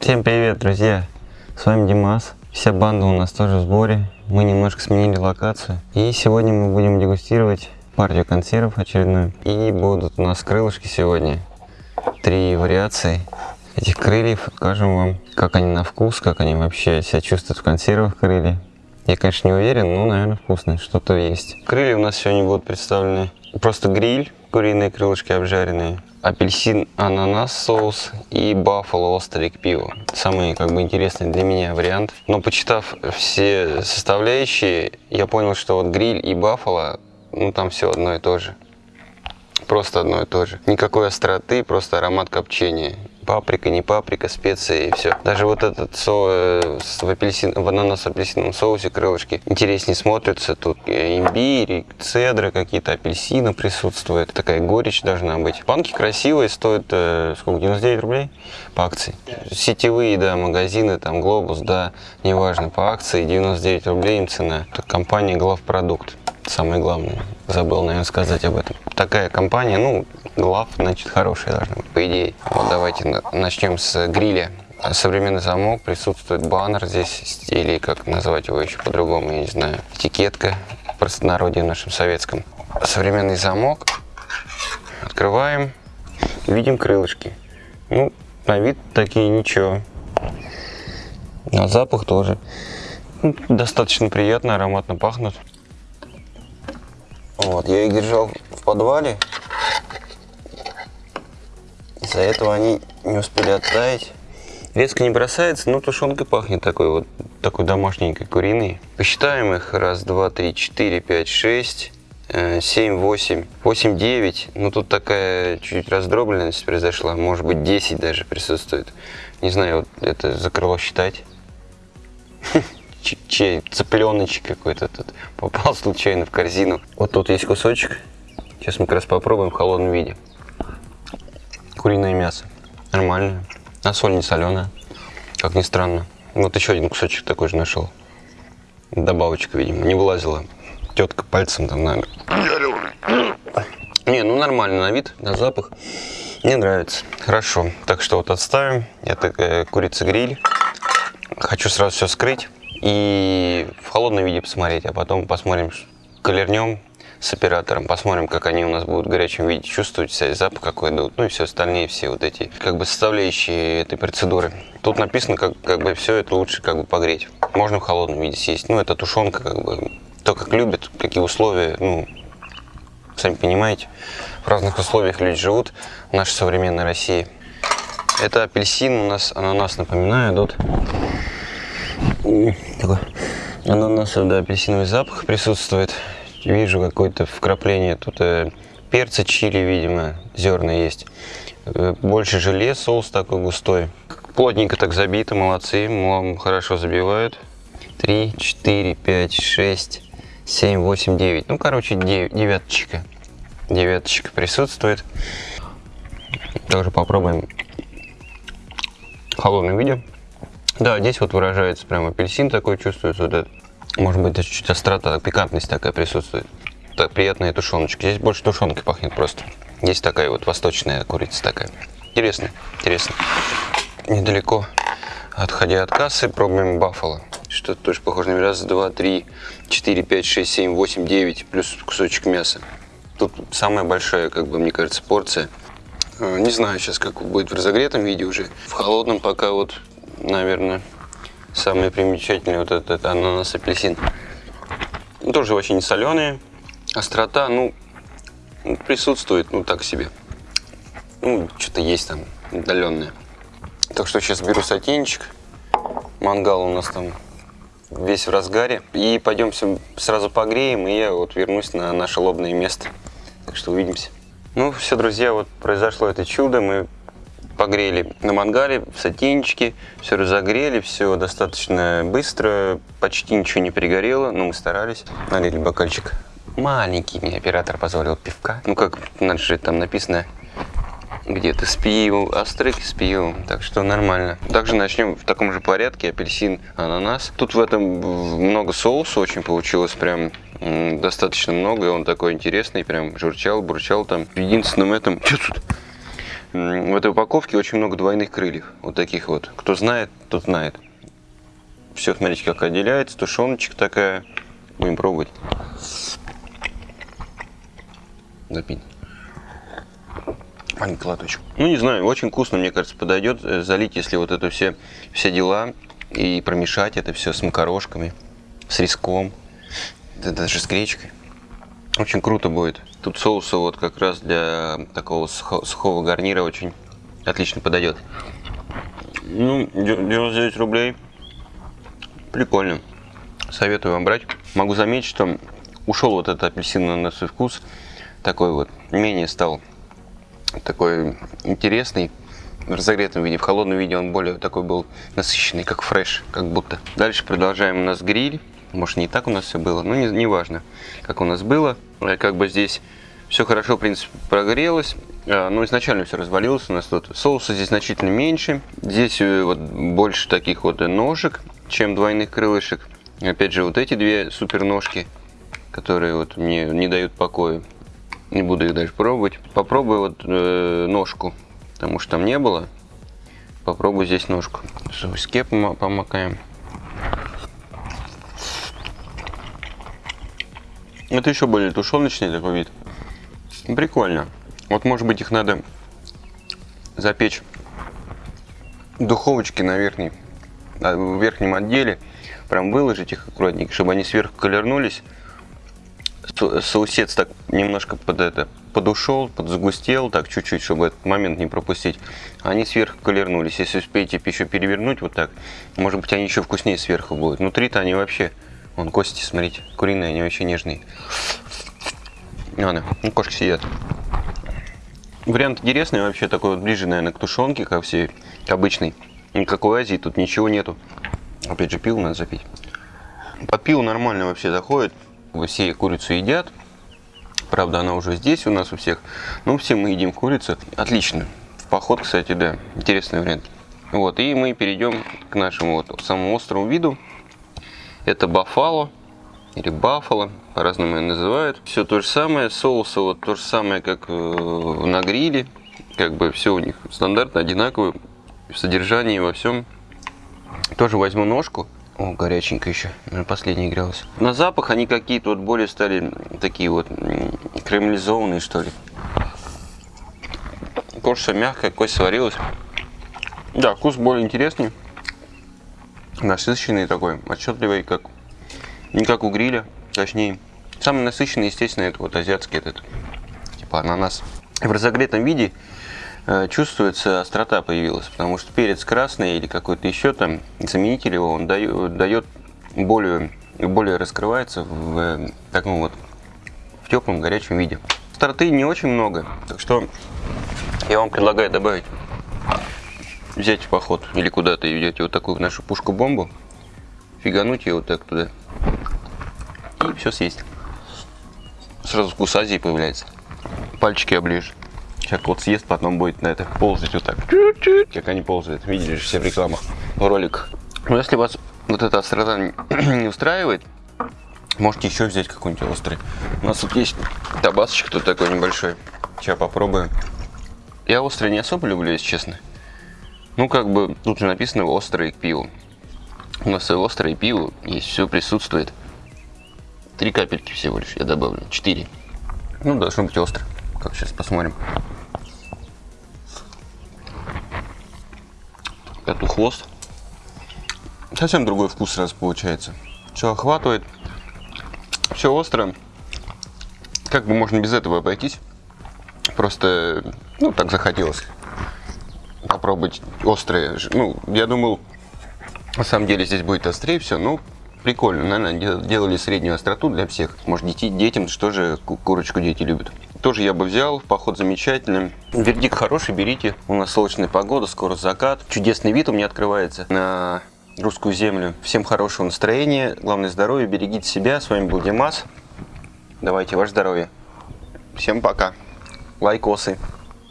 Всем привет, друзья! С вами Димас. Вся банда у нас тоже в сборе. Мы немножко сменили локацию. И сегодня мы будем дегустировать партию консервов очередную. И будут у нас крылышки сегодня. Три вариации этих крыльев. Покажем вам, как они на вкус, как они вообще себя чувствуют в консервах крылья. Я, конечно, не уверен, но, наверное, вкусные. Что-то есть. Крылья у нас сегодня будут представлены просто гриль, куриные крылышки обжаренные, апельсин, ананас соус и баффало острый к пиву. Самый как бы интересный для меня вариант. Но почитав все составляющие, я понял, что вот гриль и баффало, ну там все одно и то же. Просто одно и то же. Никакой остроты, просто аромат копчения паприка, не паприка, специи и все. Даже вот этот со, э, в, апельсин, в ананас апельсиновом соусе крылышки интереснее смотрятся. Тут имбирь, цедры какие-то, апельсины присутствуют. Такая горечь должна быть. Банки красивые, стоят э, сколько, 99 рублей по акции. Сетевые, да, магазины, там Глобус, да, неважно, по акции 99 рублей им цена. Это компания Главпродукт самое главное. Забыл, наверное, сказать об этом. Такая компания, ну, глав, значит, хорошая должна быть, по идее. Вот давайте начнем с гриля. Современный замок, присутствует баннер здесь, или как назвать его еще по-другому, я не знаю. Этикетка, в простонародье нашем советском. Современный замок. Открываем, видим крылышки. Ну, на вид такие ничего. А запах тоже. Ну, достаточно приятно, ароматно пахнут. Вот, я их держал в подвале. Из-за этого они не успели оттаять. Резко не бросается, но тушенкой пахнет такой вот, такой домашненькой куриной. Посчитаем их. Раз, два, три, четыре, пять, шесть, э, семь, восемь, восемь, девять. Ну тут такая чуть-чуть раздробленность произошла. Может быть 10 даже присутствует. Не знаю, вот это за крыло считать. чей цыпленочек какой-то тут попал случайно в корзину. Вот тут есть кусочек. Сейчас мы как раз попробуем в холодном виде. Куриное мясо. Нормальное. А соль не соленая. Как ни странно. Вот еще один кусочек такой же нашел. Добавочка, видимо, не вылазила. Тетка пальцем там на... Не, ну нормально на вид, на запах. Мне нравится. Хорошо. Так что вот отставим. Это э, курица гриль. Хочу сразу все скрыть и в холодном виде посмотреть, а потом посмотрим, колернем с оператором, посмотрим, как они у нас будут в горячем виде чувствовать себя, запах какой дают, ну и все остальные, все вот эти, как бы составляющие этой процедуры. Тут написано, как, как бы все это лучше как бы погреть. Можно в холодном виде съесть, ну это тушенка, как бы, то, как любят, какие условия, ну, сами понимаете, в разных условиях люди живут в нашей современной России. Это апельсин у нас, ананас, напоминаю, идут такой ананасовый, да, апельсиновый запах присутствует. Вижу какое-то вкрапление тут э, перца чили, видимо, зерна есть. Э, больше желе, соус такой густой. Плотненько так забито, молодцы, хорошо забивают. 3, 4, 5, 6, 7, 8, 9. Ну, короче, девяточка. Девяточка присутствует. Тоже попробуем в холодном виде. Да, здесь вот выражается прям апельсин такой чувствуется, вот этот. Может быть, даже чуть острота, пикантность такая присутствует. Так, приятная тушеночка. Здесь больше тушенкой пахнет просто. Здесь такая вот восточная курица такая. Интересно, интересно. Недалеко, отходя от кассы, пробуем баффало. Что-то тоже похоже на раз, два, три, четыре, пять, шесть, семь, восемь, девять, плюс кусочек мяса. Тут самая большая, как бы, мне кажется, порция. Э, не знаю сейчас, как будет в разогретом виде уже. В холодном пока вот наверное, самый примечательный вот этот ананас апельсин. Тоже очень соленые. Острота, ну, присутствует, ну, так себе. Ну, что-то есть там отдаленное. Так что сейчас беру сотенчик. Мангал у нас там весь в разгаре. И пойдемся сразу погреем, и я вот вернусь на наше лобное место. Так что увидимся. Ну, все, друзья, вот произошло это чудо. Мы погрели на мангале, в сотейничке, все разогрели, все достаточно быстро, почти ничего не пригорело, но мы старались. Налили бокальчик маленький, мне оператор позволил пивка. Ну, как же там написано, где-то с пивом, острых с пивом, так что нормально. Также начнем в таком же порядке, апельсин, ананас. Тут в этом много соуса очень получилось, прям достаточно много, и он такой интересный, прям журчал, бурчал там. В единственном этом, что тут? В этой упаковке очень много двойных крыльев. Вот таких вот. Кто знает, тот знает. Все, смотрите, как отделяется. Тушеночка такая. Будем пробовать. Запить. Маленький лоточек. Ну, не знаю, очень вкусно, мне кажется, подойдет. Э, залить, если вот это все, все дела. И промешать это все с макарошками, с риском. Да даже с гречкой. Очень круто будет. Тут соуса вот как раз для такого сухого гарнира очень отлично подойдет. Ну, 99 рублей. Прикольно. Советую вам брать. Могу заметить, что ушел вот этот апельсин на свой вкус. Такой вот, менее стал такой интересный. В разогретом виде, в холодном виде он более такой был насыщенный, как фреш, как будто. Дальше продолжаем у нас гриль. Может не так у нас все было, но не, не важно, как у нас было. Э, как бы здесь все хорошо, в принципе, прогрелось. Э, но изначально все развалилось у нас тут. Соуса здесь значительно меньше. Здесь э, вот больше таких вот ножек, чем двойных крылышек. Опять же, вот эти две супер ножки, которые вот мне не дают покоя. Не буду их дальше пробовать. Попробую вот э, ножку, потому что там не было. Попробую здесь ножку. Соуске помакаем. Это еще более тушеночный такой вид. Прикольно. Вот может быть их надо запечь в духовочке на верхней, в верхнем отделе. Прям выложить их аккуратненько, чтобы они сверху колернулись. Соусец так немножко под это подушел, подзагустел, так чуть-чуть, чтобы этот момент не пропустить. Они сверху колернулись. Если успеете еще перевернуть вот так, может быть они еще вкуснее сверху будут. Внутри-то они вообще Вон кости, смотрите, куриные, они вообще нежные. Ладно, ну кошки сидят. Вариант интересный, вообще такой вот ближе, наверное, к тушенке, как все, к обычной. Никакой Азии тут ничего нету. Опять же, пиво надо запить. По пиву нормально вообще заходит. Все курицу едят. Правда, она уже здесь у нас у всех. Но все мы едим курицу. Отлично. В поход, кстати, да. Интересный вариант. Вот, и мы перейдем к нашему вот самому острому виду. Это бафало или бафало, по-разному ее называют. Все то же самое, соусы вот то же самое, как э, на гриле. Как бы все у них стандартно, одинаково в содержании, во всем. Тоже возьму ножку. О, горяченько еще, последний грелась. На запах они какие-то вот более стали такие вот кремлизованные, что ли. Кожа мягкая, кость сварилась. Да, вкус более интересный насыщенный такой, отчетливый, как не как у гриля, точнее. Самый насыщенный, естественно, это вот азиатский этот, типа ананас. В разогретом виде э, чувствуется острота появилась, потому что перец красный или какой-то еще там заменитель его, он дает, дает более, более раскрывается в э, таком вот в теплом горячем виде. Остроты не очень много, так что я вам предлагаю добавить взять в поход или куда-то идете вот такую нашу пушку-бомбу, фигануть ее вот так туда и все съесть. Сразу вкус Азии появляется. Пальчики оближешь. Человек вот съест, потом будет на это ползать вот так. Как они ползают. Видели же все в рекламах, в роликах. Но если вас вот эта острота не устраивает, можете еще взять какой-нибудь острый. У нас тут есть табасочек тут такой небольшой. Сейчас попробуем. Я острый не особо люблю, если честно. Ну, как бы, тут же написано острое к пиву. У нас и острое пиво есть, все присутствует. Три капельки всего лишь я добавлю, четыре. Ну, должно быть остро. Как сейчас посмотрим. Это хвост. Совсем другой вкус сразу получается. Все охватывает. Все остро. Как бы можно без этого обойтись. Просто, ну, так захотелось попробовать острые. Ну, я думал, на самом деле здесь будет острее все, но прикольно. Наверное, делали среднюю остроту для всех. Может, дети, детям, что же курочку дети любят. Тоже я бы взял, поход замечательный. Вердикт хороший, берите. У нас солнечная погода, скоро закат. Чудесный вид у меня открывается на русскую землю. Всем хорошего настроения, главное здоровья, берегите себя. С вами был Димас. Давайте, ваше здоровье. Всем пока. Лайкосы.